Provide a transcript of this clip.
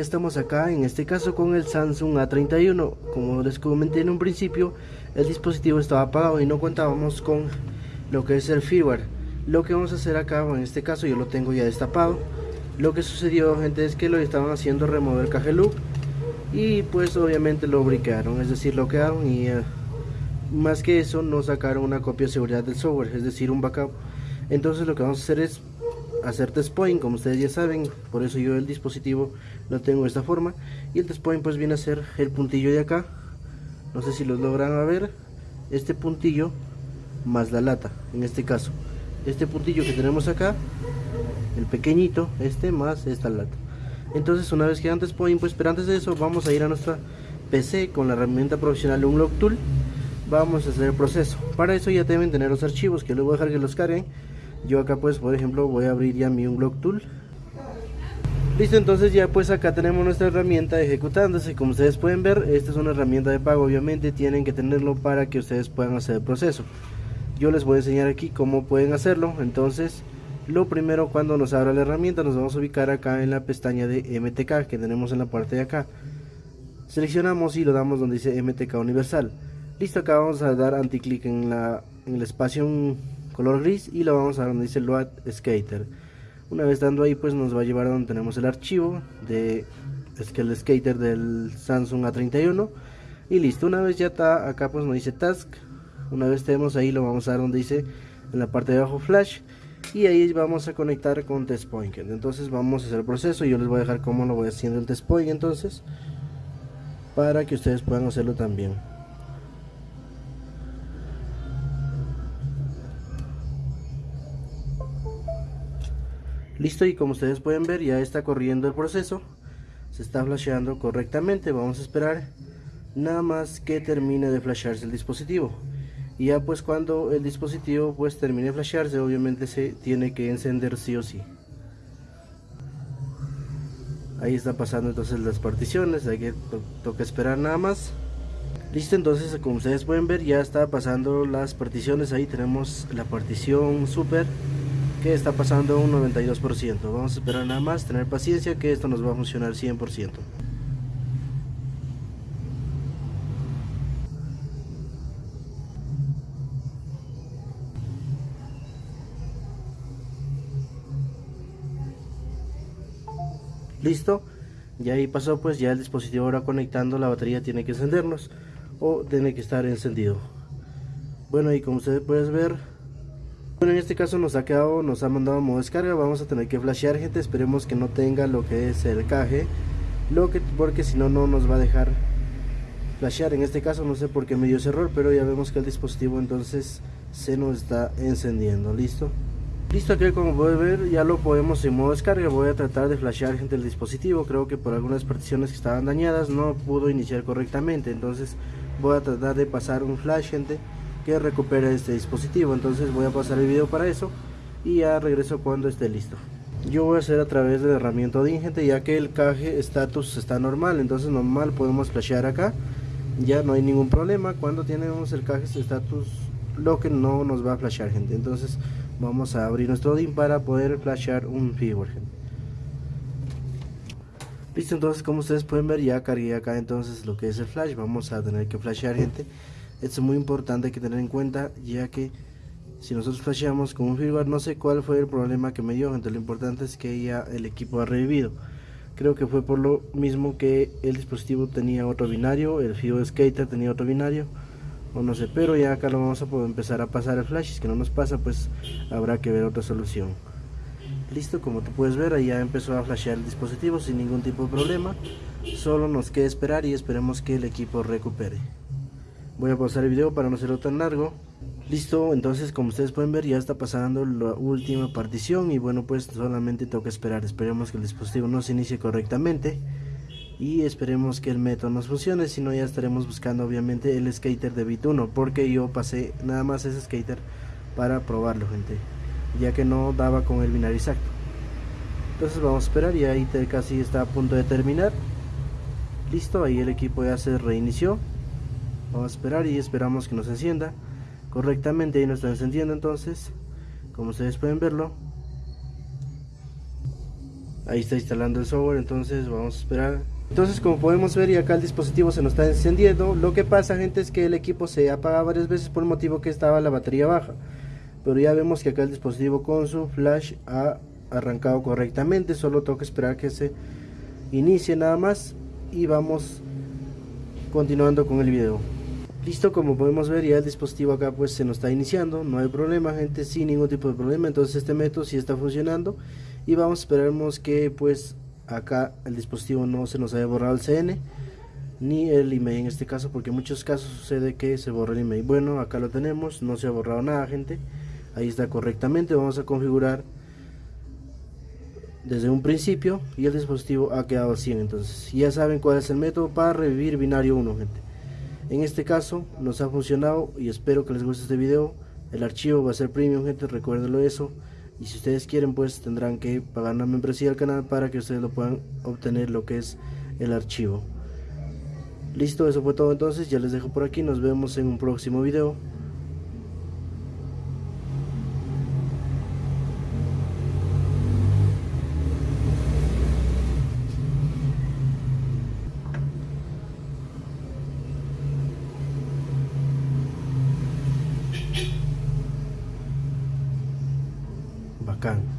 estamos acá en este caso con el Samsung A31 como les comenté en un principio el dispositivo estaba apagado y no contábamos con lo que es el firmware. Lo que vamos a hacer acá en este caso yo lo tengo ya destapado. Lo que sucedió gente es que lo estaban haciendo remover el caje loop y pues obviamente lo briquearon es decir lo quedaron y uh, más que eso no sacaron una copia de seguridad del software es decir un backup. Entonces lo que vamos a hacer es hacer test point como ustedes ya saben por eso yo el dispositivo lo tengo de esta forma. Y el test point pues viene a ser el puntillo de acá. No sé si lo logran ver. Este puntillo más la lata en este caso. Este puntillo que tenemos acá el pequeñito este más esta lata. Entonces una vez que antes point pues pero antes de eso vamos a ir a nuestra PC con la herramienta profesional Unlock Tool. Vamos a hacer el proceso. Para eso ya deben tener los archivos que luego dejar que los carguen yo acá pues por ejemplo voy a abrir ya mi unlock tool. Listo entonces ya pues acá tenemos nuestra herramienta ejecutándose. Como ustedes pueden ver esta es una herramienta de pago. Obviamente tienen que tenerlo para que ustedes puedan hacer el proceso. Yo les voy a enseñar aquí cómo pueden hacerlo. Entonces lo primero cuando nos abra la herramienta nos vamos a ubicar acá en la pestaña de MTK que tenemos en la parte de acá. Seleccionamos y lo damos donde dice MTK universal. Listo acá vamos a dar anticlic en, la, en el espacio color gris y lo vamos a donde dice load skater. Una vez dando ahí pues nos va a llevar a donde tenemos el archivo de es que el skater del Samsung A31 y listo una vez ya está acá pues nos dice task. Una vez tenemos ahí lo vamos a dar donde dice en la parte de abajo flash. Y ahí vamos a conectar con test point. Entonces vamos a hacer el proceso. Yo les voy a dejar cómo lo voy haciendo el test point entonces para que ustedes puedan hacerlo también listo y como ustedes pueden ver ya está corriendo el proceso. Se está flasheando correctamente. Vamos a esperar nada más que termine de flashearse el dispositivo. Y ya pues cuando el dispositivo pues termine de flashearse obviamente se tiene que encender sí o sí. Ahí está pasando entonces las particiones. Hay que toca esperar nada más. Listo entonces como ustedes pueden ver ya está pasando las particiones. Ahí tenemos la partición super que está pasando un 92%. Vamos a esperar nada más, tener paciencia que esto nos va a funcionar 100%. Listo, ya ahí pasó pues ya el dispositivo ahora conectando la batería tiene que encendernos o tiene que estar encendido. Bueno y como ustedes pueden ver bueno, en este caso nos ha quedado, nos ha mandado modo descarga, vamos a tener que flashear gente, esperemos que no tenga lo que es el caje, lo que, porque si no, no nos va a dejar flashear, en este caso no sé por qué me dio ese error, pero ya vemos que el dispositivo entonces se nos está encendiendo, listo. Listo, aquí como pueden ver ya lo podemos en modo descarga, voy a tratar de flashear gente el dispositivo, creo que por algunas particiones que estaban dañadas no pudo iniciar correctamente, entonces voy a tratar de pasar un flash gente que recupere este dispositivo. Entonces voy a pasar el video para eso y ya regreso cuando esté listo. Yo voy a hacer a través de la herramienta ingente ya que el caje status está normal entonces normal podemos flashear acá. Ya no hay ningún problema cuando tenemos el caje status lo que no nos va a flashear gente. Entonces vamos a abrir nuestro DIN para poder flashear un figure listo entonces como ustedes pueden ver ya cargué acá entonces lo que es el flash. Vamos a tener que flashear gente esto es muy importante que tener en cuenta ya que si nosotros flasheamos con un firmware no sé cuál fue el problema que me dio entonces lo importante es que ya el equipo ha revivido. Creo que fue por lo mismo que el dispositivo tenía otro binario el Fibo Skater tenía otro binario o no sé pero ya acá lo vamos a poder empezar a pasar el flash si que no nos pasa pues habrá que ver otra solución. Listo como tú puedes ver ahí ya empezó a flashear el dispositivo sin ningún tipo de problema solo nos queda esperar y esperemos que el equipo recupere voy a pausar el video para no hacerlo tan largo. Listo entonces como ustedes pueden ver ya está pasando la última partición y bueno pues solamente toca esperar. Esperemos que el dispositivo no se inicie correctamente y esperemos que el método nos funcione. Si no ya estaremos buscando obviamente el skater de bit 1 porque yo pasé nada más ese skater para probarlo gente ya que no daba con el binario exacto. Entonces vamos a esperar y ahí casi está a punto de terminar. Listo ahí el equipo ya se reinició vamos a esperar y esperamos que nos encienda correctamente ahí nos está encendiendo entonces como ustedes pueden verlo ahí está instalando el software entonces vamos a esperar. Entonces como podemos ver y acá el dispositivo se nos está encendiendo lo que pasa gente es que el equipo se apaga varias veces por el motivo que estaba la batería baja pero ya vemos que acá el dispositivo con su flash ha arrancado correctamente solo tengo que esperar que se inicie nada más y vamos continuando con el video listo como podemos ver ya el dispositivo acá pues se nos está iniciando no hay problema gente sin ningún tipo de problema. Entonces este método sí está funcionando y vamos a esperarnos que pues acá el dispositivo no se nos haya borrado el CN ni el email en este caso porque en muchos casos sucede que se borra el email. Bueno acá lo tenemos no se ha borrado nada gente. Ahí está correctamente vamos a configurar desde un principio y el dispositivo ha quedado 100 entonces ya saben cuál es el método para revivir binario 1 gente en este caso nos ha funcionado y espero que les guste este video. El archivo va a ser premium gente recuérdenlo eso. Y si ustedes quieren pues tendrán que pagar una membresía al canal para que ustedes lo puedan obtener lo que es el archivo. Listo eso fue todo entonces. Ya les dejo por aquí. Nos vemos en un próximo video belakang.